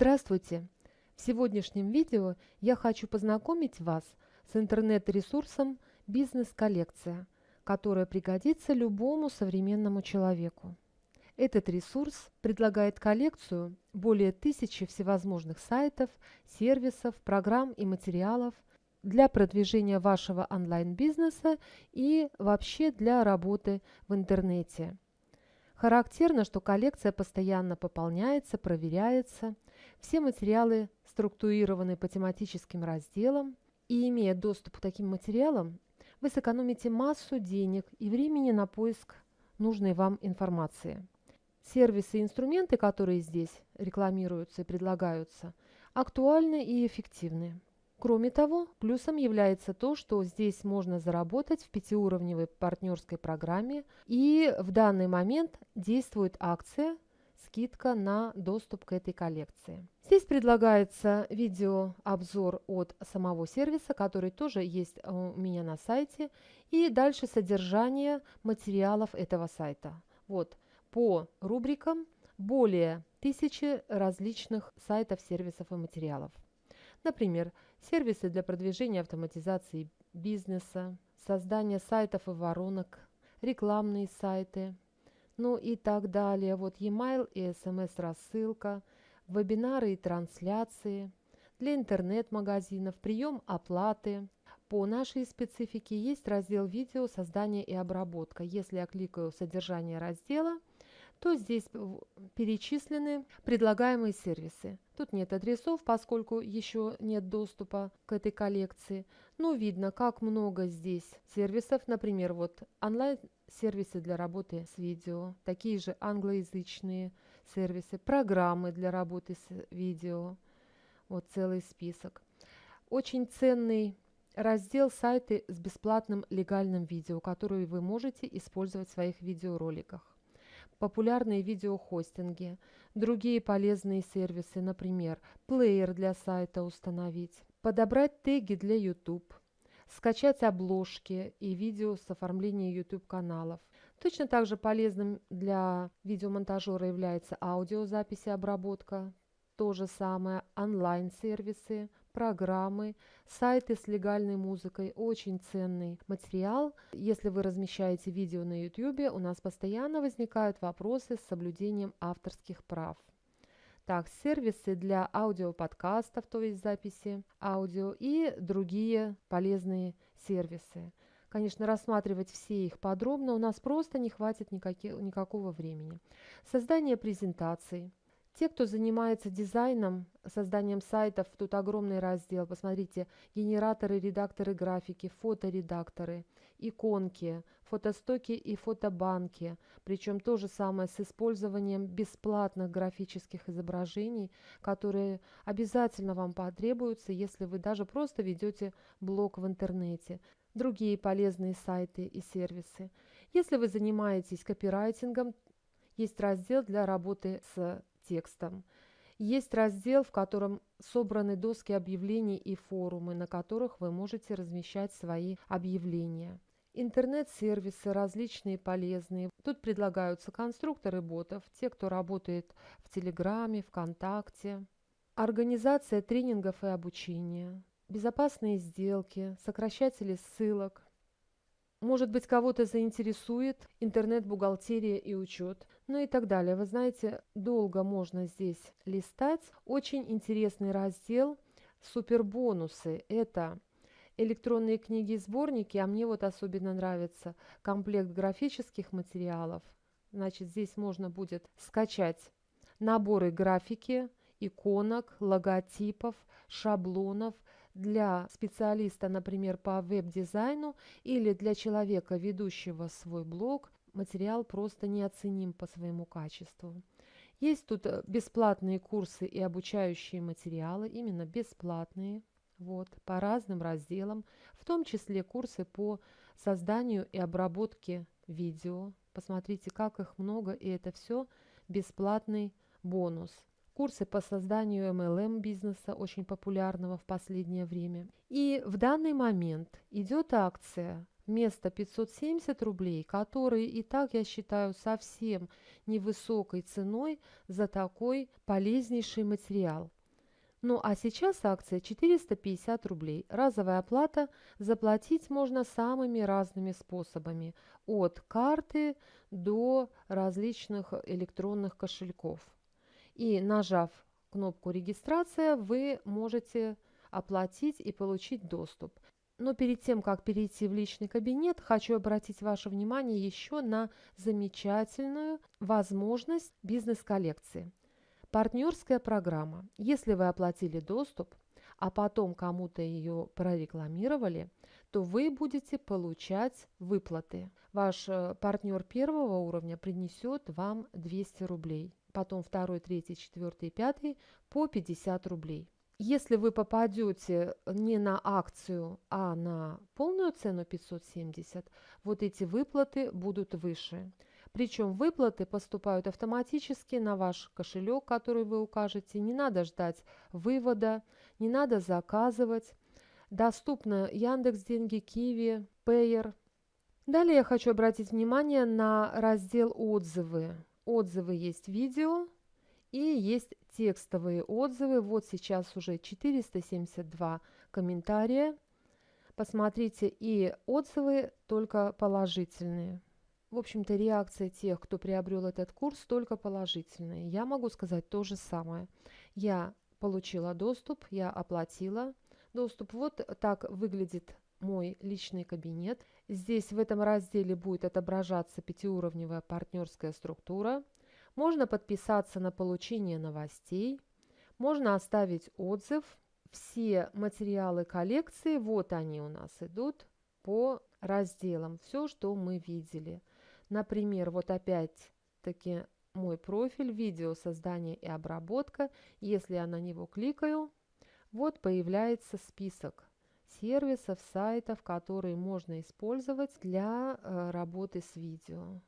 Здравствуйте! В сегодняшнем видео я хочу познакомить вас с интернет-ресурсом «Бизнес-коллекция», которая пригодится любому современному человеку. Этот ресурс предлагает коллекцию более тысячи всевозможных сайтов, сервисов, программ и материалов для продвижения вашего онлайн-бизнеса и вообще для работы в интернете. Характерно, что коллекция постоянно пополняется, проверяется. Все материалы структурированы по тематическим разделам. И имея доступ к таким материалам, вы сэкономите массу денег и времени на поиск нужной вам информации. Сервисы и инструменты, которые здесь рекламируются и предлагаются, актуальны и эффективны. Кроме того, плюсом является то, что здесь можно заработать в пятиуровневой партнерской программе и в данный момент действует акция скидка на доступ к этой коллекции. Здесь предлагается видеообзор от самого сервиса, который тоже есть у меня на сайте, и дальше содержание материалов этого сайта. Вот по рубрикам более тысячи различных сайтов, сервисов и материалов. Например, сервисы для продвижения автоматизации бизнеса, создания сайтов и воронок, рекламные сайты, ну и так далее. Вот e-mail и смс-рассылка, вебинары и трансляции, для интернет-магазинов, прием оплаты. По нашей специфике есть раздел видео «Создание и обработка». Если я кликаю «Содержание раздела», то здесь перечислены предлагаемые сервисы. Тут нет адресов, поскольку еще нет доступа к этой коллекции. Но видно, как много здесь сервисов. Например, вот онлайн-сервисы для работы с видео, такие же англоязычные сервисы, программы для работы с видео. Вот целый список. Очень ценный раздел сайты с бесплатным легальным видео, которые вы можете использовать в своих видеороликах популярные видеохостинги, другие полезные сервисы, например, плеер для сайта установить, подобрать теги для YouTube, скачать обложки и видео с оформлением YouTube-каналов. Точно так же полезным для видеомонтажера является аудиозапись и обработка, то же самое онлайн-сервисы, программы, сайты с легальной музыкой. Очень ценный материал. Если вы размещаете видео на YouTube, у нас постоянно возникают вопросы с соблюдением авторских прав. Так, сервисы для аудиоподкастов, то есть записи аудио и другие полезные сервисы. Конечно, рассматривать все их подробно у нас просто не хватит никаких, никакого времени. Создание презентаций – те, кто занимается дизайном, созданием сайтов, тут огромный раздел. Посмотрите, генераторы, редакторы графики, фоторедакторы, иконки, фотостоки и фотобанки. Причем то же самое с использованием бесплатных графических изображений, которые обязательно вам потребуются, если вы даже просто ведете блог в интернете другие полезные сайты и сервисы. Если вы занимаетесь копирайтингом, есть раздел для работы с текстом. Есть раздел, в котором собраны доски объявлений и форумы, на которых вы можете размещать свои объявления. Интернет-сервисы различные полезные. Тут предлагаются конструкторы ботов, те, кто работает в Телеграме, ВКонтакте. Организация тренингов и обучения. Безопасные сделки, сокращатели ссылок, может быть, кого-то заинтересует интернет-бухгалтерия и учет, ну и так далее. Вы знаете, долго можно здесь листать. Очень интересный раздел «Супербонусы». Это электронные книги и сборники, а мне вот особенно нравится комплект графических материалов. Значит, здесь можно будет скачать наборы графики, иконок, логотипов, шаблонов – для специалиста, например, по веб-дизайну или для человека, ведущего свой блог, материал просто неоценим по своему качеству. Есть тут э, бесплатные курсы и обучающие материалы, именно бесплатные, вот, по разным разделам, в том числе курсы по созданию и обработке видео. Посмотрите, как их много, и это все бесплатный бонус курсы по созданию MLM бизнеса, очень популярного в последнее время. И в данный момент идет акция вместо 570 рублей, которые и так я считаю совсем невысокой ценой за такой полезнейший материал. Ну а сейчас акция 450 рублей. Разовая оплата заплатить можно самыми разными способами. От карты до различных электронных кошельков. И нажав кнопку «Регистрация» вы можете оплатить и получить доступ. Но перед тем, как перейти в личный кабинет, хочу обратить ваше внимание еще на замечательную возможность бизнес-коллекции. Партнерская программа. Если вы оплатили доступ, а потом кому-то ее прорекламировали, то вы будете получать выплаты. Ваш э, партнер первого уровня принесет вам 200 рублей, потом второй, третий, четвертый, пятый по 50 рублей. Если вы попадете не на акцию, а на полную цену 570, вот эти выплаты будут выше. Причем выплаты поступают автоматически на ваш кошелек, который вы укажете. Не надо ждать вывода, не надо заказывать. Доступны Яндекс Деньги, Киви, Payer. Далее я хочу обратить внимание на раздел «Отзывы». Отзывы есть видео, и есть текстовые отзывы. Вот сейчас уже 472 комментария. Посмотрите, и отзывы только положительные. В общем-то, реакция тех, кто приобрел этот курс, только положительные. Я могу сказать то же самое. Я получила доступ, я оплатила доступ. Вот так выглядит мой личный кабинет. Здесь в этом разделе будет отображаться пятиуровневая партнерская структура – можно подписаться на получение новостей, можно оставить отзыв. Все материалы коллекции, вот они у нас идут по разделам, все, что мы видели. Например, вот опять-таки мой профиль, видео создание и обработка. Если я на него кликаю, вот появляется список сервисов, сайтов, которые можно использовать для э, работы с видео.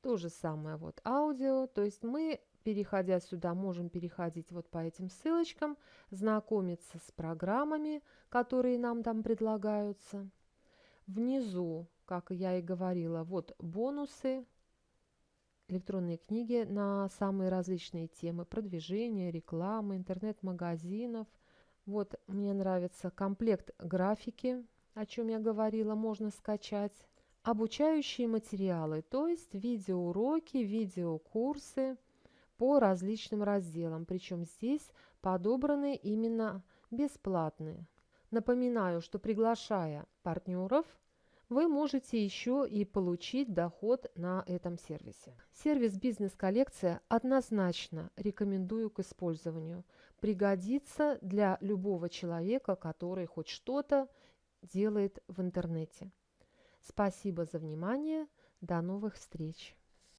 То же самое вот аудио, то есть мы, переходя сюда, можем переходить вот по этим ссылочкам, знакомиться с программами, которые нам там предлагаются. Внизу, как я и говорила, вот бонусы, электронные книги на самые различные темы, продвижение, рекламы, интернет-магазинов. Вот мне нравится комплект графики, о чем я говорила, можно скачать обучающие материалы, то есть видеоуроки, видеокурсы по различным разделам, причем здесь подобраны именно бесплатные. Напоминаю, что приглашая партнеров, вы можете еще и получить доход на этом сервисе. Сервис «Бизнес-коллекция» однозначно рекомендую к использованию. Пригодится для любого человека, который хоть что-то делает в интернете. Спасибо за внимание. До новых встреч!